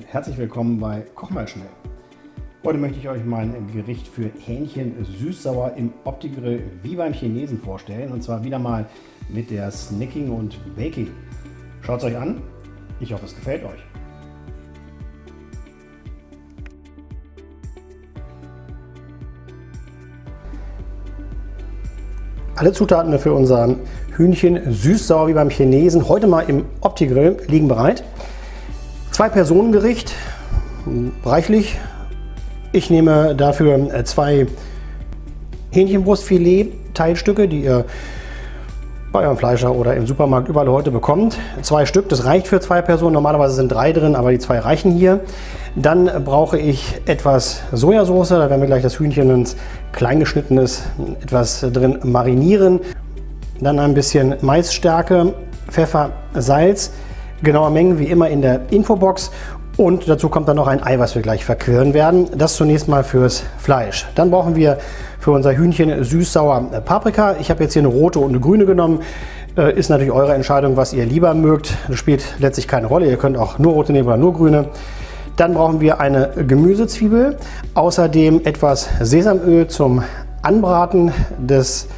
Und herzlich willkommen bei Koch mal schnell. Heute möchte ich euch mein Gericht für Hähnchen süß-sauer im Opti-Grill wie beim Chinesen vorstellen. Und zwar wieder mal mit der Snacking und Baking. Schaut es euch an. Ich hoffe, es gefällt euch. Alle Zutaten für unser Hühnchen süß-sauer wie beim Chinesen heute mal im Opti-Grill liegen bereit. Zwei-Personen-Gericht, reichlich. Ich nehme dafür äh, zwei Hähnchenbrustfilet-Teilstücke, die ihr bei eurem Fleischer oder im Supermarkt überall heute bekommt. Zwei Stück, das reicht für zwei Personen. Normalerweise sind drei drin, aber die zwei reichen hier. Dann brauche ich etwas Sojasauce. Da werden wir gleich das Hühnchen, wenn es klein geschnitten ist, etwas drin marinieren. Dann ein bisschen Maisstärke, Pfeffer, Salz. Genaue Mengen wie immer in der Infobox und dazu kommt dann noch ein Ei, was wir gleich verquirlen werden. Das zunächst mal fürs Fleisch. Dann brauchen wir für unser Hühnchen süß-sauer Paprika. Ich habe jetzt hier eine rote und eine grüne genommen. Äh, ist natürlich eure Entscheidung, was ihr lieber mögt. Das spielt letztlich keine Rolle. Ihr könnt auch nur rote nehmen oder nur grüne. Dann brauchen wir eine Gemüsezwiebel. Außerdem etwas Sesamöl zum Anbraten des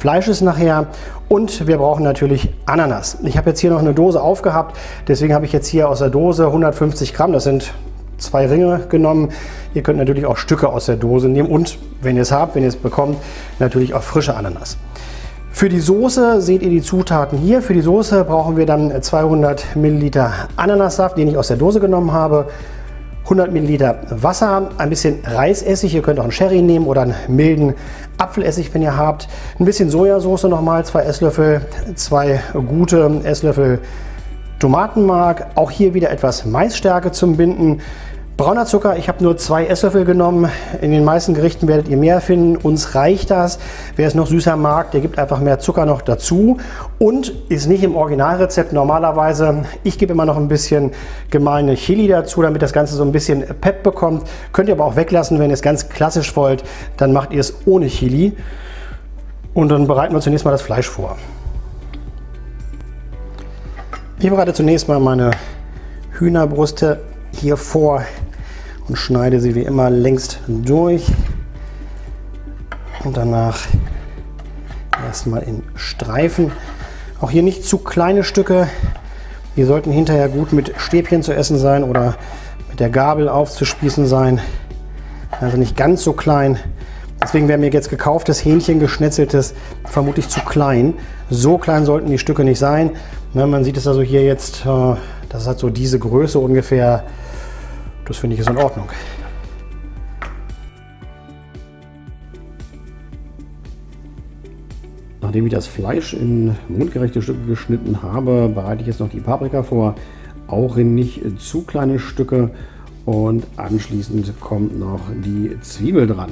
Fleisches nachher und wir brauchen natürlich Ananas. Ich habe jetzt hier noch eine Dose aufgehabt, deswegen habe ich jetzt hier aus der Dose 150 Gramm, das sind zwei Ringe genommen. Ihr könnt natürlich auch Stücke aus der Dose nehmen und wenn ihr es habt, wenn ihr es bekommt, natürlich auch frische Ananas. Für die Soße seht ihr die Zutaten hier. Für die Soße brauchen wir dann 200 Milliliter Ananassaft, den ich aus der Dose genommen habe. 100 Milliliter Wasser, ein bisschen Reisessig, ihr könnt auch einen Sherry nehmen oder einen milden Apfelessig, wenn ihr habt. Ein bisschen Sojasauce nochmal, zwei Esslöffel, zwei gute Esslöffel Tomatenmark. Auch hier wieder etwas Maisstärke zum Binden. Brauner Zucker, ich habe nur zwei Esslöffel genommen. In den meisten Gerichten werdet ihr mehr finden. Uns reicht das. Wer es noch süßer mag, der gibt einfach mehr Zucker noch dazu. Und ist nicht im Originalrezept normalerweise. Ich gebe immer noch ein bisschen gemahlene Chili dazu, damit das Ganze so ein bisschen Pep bekommt. Könnt ihr aber auch weglassen, wenn ihr es ganz klassisch wollt. Dann macht ihr es ohne Chili. Und dann bereiten wir zunächst mal das Fleisch vor. Ich bereite zunächst mal meine Hühnerbrüste hier vor und schneide sie wie immer längst durch und danach erstmal in Streifen. Auch hier nicht zu kleine Stücke. Die sollten hinterher gut mit Stäbchen zu essen sein oder mit der Gabel aufzuspießen sein. Also nicht ganz so klein. Deswegen wäre mir jetzt gekauftes Hähnchen geschnetzeltes vermutlich zu klein. So klein sollten die Stücke nicht sein. Ne, man sieht es also hier jetzt, äh, das hat so diese Größe ungefähr das finde ich ist in Ordnung. Nachdem ich das Fleisch in mundgerechte Stücke geschnitten habe, bereite ich jetzt noch die Paprika vor, auch in nicht zu kleine Stücke und anschließend kommt noch die Zwiebel dran.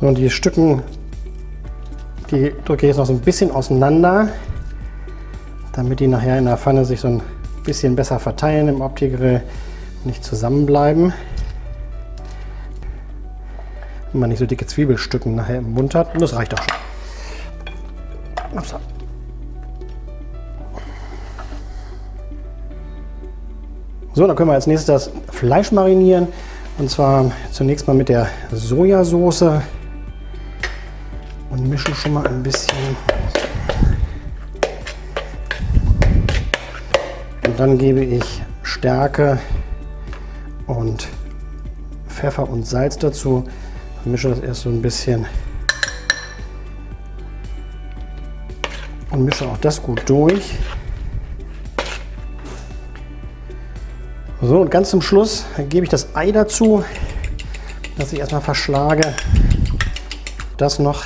und die Stücken, die drücke ich jetzt noch so ein bisschen auseinander, damit die nachher in der Pfanne sich so ein bisschen besser verteilen im Opti-Grill, nicht zusammenbleiben. Wenn man nicht so dicke Zwiebelstücken nachher im Mund hat. Und das reicht auch schon. Upsa. So, dann können wir als nächstes das Fleisch marinieren. Und zwar zunächst mal mit der Sojasauce und mischen schon mal ein bisschen dann gebe ich Stärke und Pfeffer und Salz dazu. Mische das erst so ein bisschen und mische auch das gut durch. So, und ganz zum Schluss gebe ich das Ei dazu, das ich erstmal verschlage. Das noch.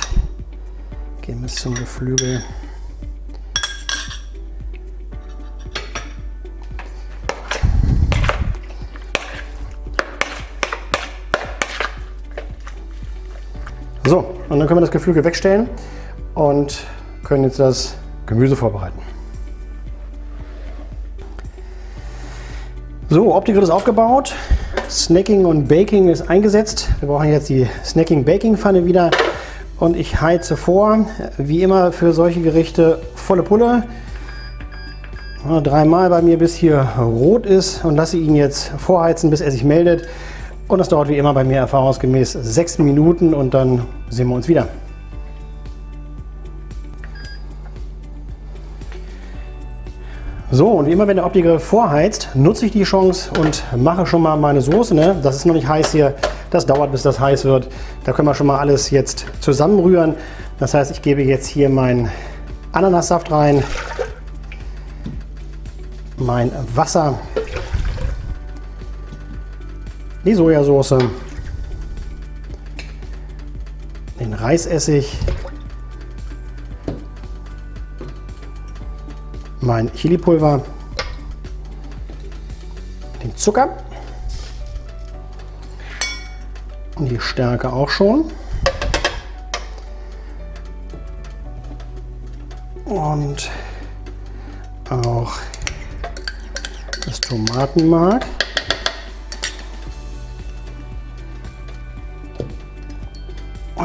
Gehen wir zum Geflügel. So, und dann können wir das Geflügel wegstellen und können jetzt das Gemüse vorbereiten. So, Opti-Grill ist aufgebaut. Snacking und Baking ist eingesetzt. Wir brauchen jetzt die Snacking-Baking-Pfanne wieder. Und ich heize vor, wie immer für solche Gerichte volle Pulle. Dreimal bei mir, bis hier rot ist und lasse ihn jetzt vorheizen, bis er sich meldet. Und das dauert wie immer bei mir erfahrungsgemäß sechs Minuten und dann sehen wir uns wieder. So, und wie immer, wenn der Optiker vorheizt, nutze ich die Chance und mache schon mal meine Soße. Ne? Das ist noch nicht heiß hier, das dauert, bis das heiß wird. Da können wir schon mal alles jetzt zusammenrühren. Das heißt, ich gebe jetzt hier meinen Ananassaft rein, mein Wasser, die Sojasauce, den Reisessig, mein Chilipulver, den Zucker und die Stärke auch schon. Und auch das Tomatenmark.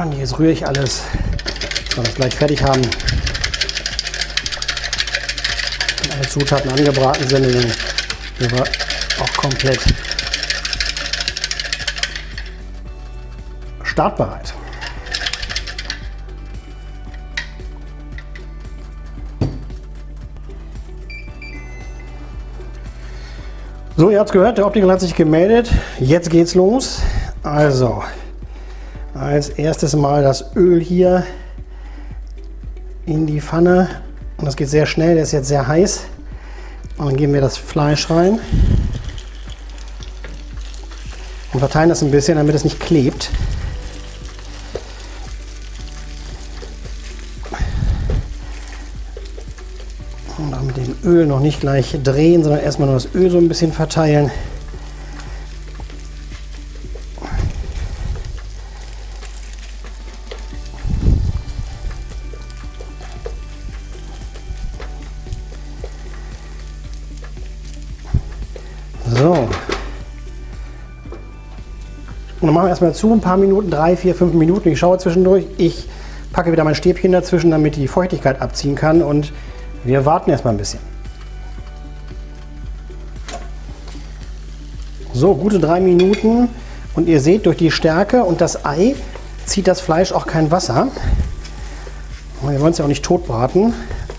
Und jetzt rühre ich alles, dass wir das gleich fertig haben. alle Zutaten angebraten sind, dann sind wir auch komplett startbereit. So, ihr habt es gehört, der Optiker hat sich gemeldet. Jetzt geht's los. Also, als erstes mal das Öl hier in die Pfanne und das geht sehr schnell, der ist jetzt sehr heiß. Und dann geben wir das Fleisch rein. Und verteilen das ein bisschen, damit es nicht klebt. Und auch mit dem Öl noch nicht gleich drehen, sondern erstmal nur das Öl so ein bisschen verteilen. So. Und dann machen wir erstmal zu, ein paar Minuten, drei, vier, fünf Minuten. Ich schaue zwischendurch. Ich packe wieder mein Stäbchen dazwischen, damit die Feuchtigkeit abziehen kann. Und wir warten erstmal ein bisschen. So, gute drei Minuten. Und ihr seht, durch die Stärke und das Ei zieht das Fleisch auch kein Wasser. Und wir wollen es ja auch nicht tot braten.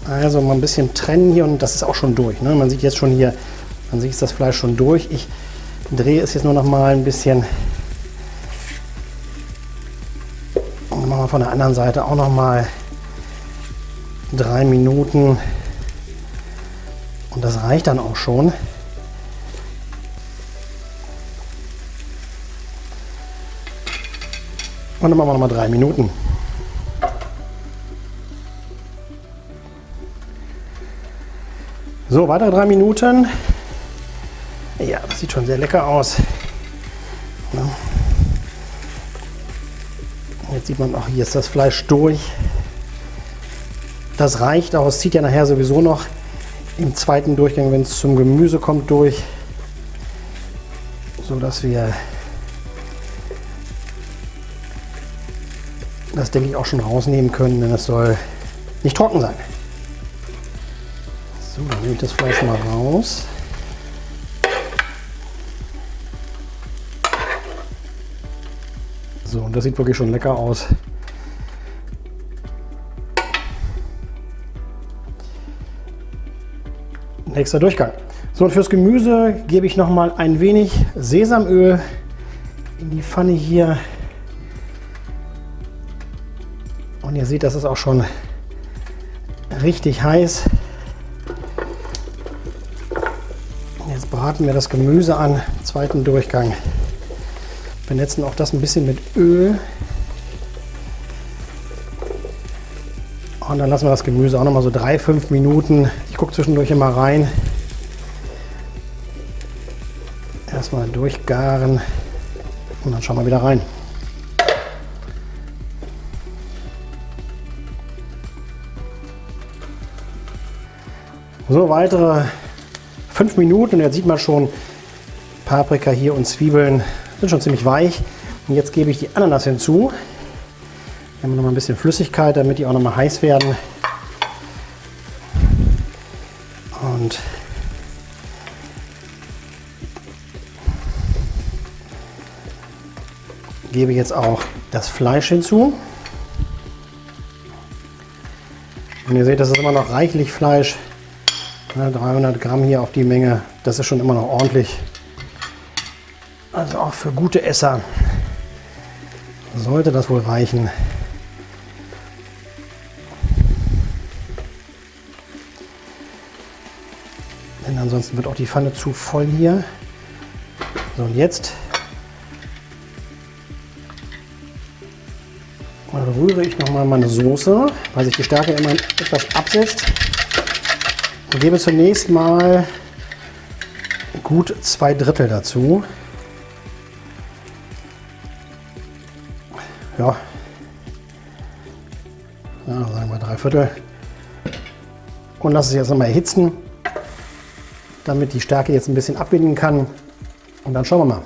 Also mal ein bisschen trennen hier und das ist auch schon durch. Ne? Man sieht jetzt schon hier an sich ist das Fleisch schon durch. Ich drehe es jetzt nur noch mal ein bisschen. Und machen wir von der anderen Seite auch noch mal drei Minuten. Und das reicht dann auch schon. Und dann machen wir noch mal drei Minuten. So, weitere drei Minuten. Ja, das sieht schon sehr lecker aus. Jetzt sieht man auch, hier ist das Fleisch durch. Das reicht auch. Es zieht ja nachher sowieso noch im zweiten Durchgang, wenn es zum Gemüse kommt, durch. So dass wir das, denke ich, auch schon rausnehmen können, denn es soll nicht trocken sein. So, dann nehme ich das Fleisch mal raus. So, und das sieht wirklich schon lecker aus. Nächster Durchgang. So, und fürs Gemüse gebe ich noch mal ein wenig Sesamöl in die Pfanne hier. Und ihr seht, das ist auch schon richtig heiß. Jetzt braten wir das Gemüse an, zweiten Durchgang. Benetzen auch das ein bisschen mit Öl. Und dann lassen wir das Gemüse auch noch mal so drei, fünf Minuten. Ich gucke zwischendurch immer rein. Erstmal durchgaren und dann schauen wir wieder rein. So, weitere fünf Minuten und jetzt sieht man schon Paprika hier und Zwiebeln sind schon ziemlich weich. Und jetzt gebe ich die Ananas hinzu. Hier haben wir noch mal ein bisschen Flüssigkeit, damit die auch noch mal heiß werden. Und gebe jetzt auch das Fleisch hinzu. Und ihr seht, das ist immer noch reichlich Fleisch. 300 Gramm hier auf die Menge, das ist schon immer noch ordentlich. Also auch für gute Esser sollte das wohl reichen. Denn ansonsten wird auch die Pfanne zu voll hier. So, und jetzt rühre ich nochmal meine Soße, weil sich die Stärke immer etwas absetzt. Und gebe zunächst mal gut zwei Drittel dazu. Ja, ja sagen wir drei Viertel. Und lasse es jetzt nochmal erhitzen, damit die Stärke jetzt ein bisschen abbinden kann. Und dann schauen wir mal.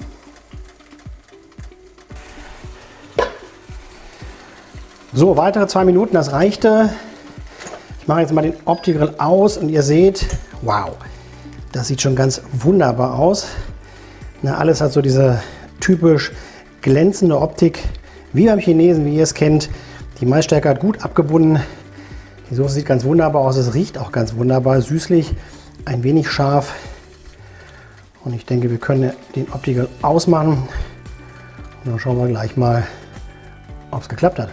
So, weitere zwei Minuten, das reichte. Ich mache jetzt mal den Opti-Grill aus und ihr seht, wow, das sieht schon ganz wunderbar aus. Na, alles hat so diese typisch glänzende Optik, wie beim Chinesen, wie ihr es kennt. Die Maisstärke hat gut abgebunden. Die Soße sieht ganz wunderbar aus, es riecht auch ganz wunderbar, süßlich, ein wenig scharf. Und ich denke, wir können den Opti-Grill ausmachen. Und dann schauen wir gleich mal, ob es geklappt hat.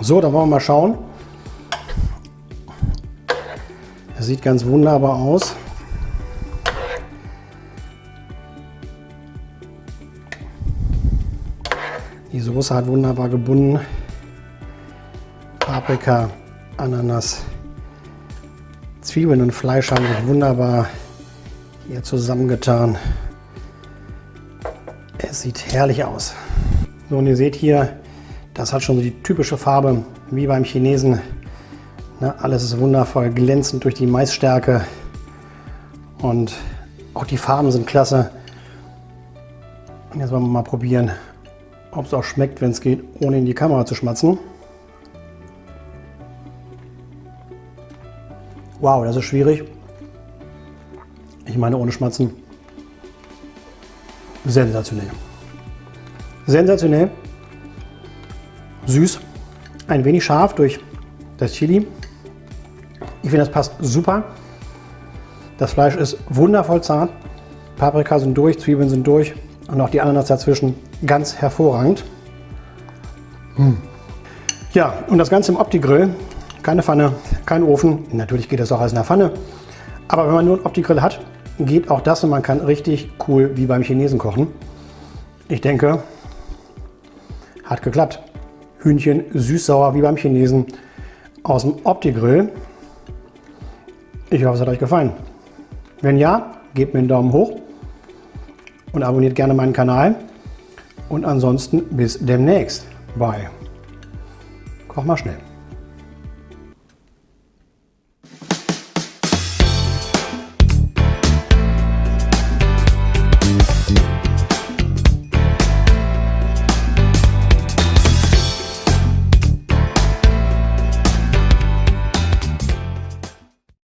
So, dann wollen wir mal schauen. Das sieht ganz wunderbar aus. Soße hat wunderbar gebunden. Paprika, Ananas, Zwiebeln und Fleisch haben sich wunderbar hier zusammengetan. Es sieht herrlich aus. So, und ihr seht hier, das hat schon so die typische Farbe wie beim Chinesen. Ne, alles ist wundervoll glänzend durch die Maisstärke und auch die Farben sind klasse. Und jetzt wollen wir mal probieren, ob es auch schmeckt, wenn es geht, ohne in die Kamera zu schmatzen. Wow, das ist schwierig. Ich meine ohne Schmatzen. Sensationell. Sensationell süß, ein wenig scharf durch das Chili. Ich finde, das passt super. Das Fleisch ist wundervoll zart. Paprika sind durch, Zwiebeln sind durch und auch die Ananas dazwischen ganz hervorragend. Hm. Ja, und das Ganze im Opti-Grill. Keine Pfanne, kein Ofen. Natürlich geht das auch als in der Pfanne. Aber wenn man nur einen Opti-Grill hat, geht auch das und man kann richtig cool wie beim Chinesen kochen. Ich denke, hat geklappt. Hühnchen süß-sauer wie beim Chinesen aus dem Opti-Grill. Ich hoffe, es hat euch gefallen. Wenn ja, gebt mir einen Daumen hoch und abonniert gerne meinen Kanal. Und ansonsten bis demnächst bei Koch mal schnell.